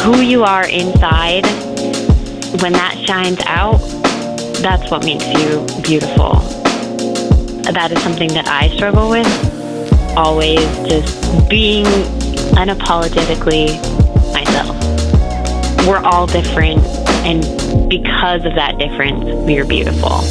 who you are inside, when that shines out, that's what makes you beautiful. That is something that I struggle with. Always just being unapologetically myself. We're all different, and because of that difference, we are beautiful.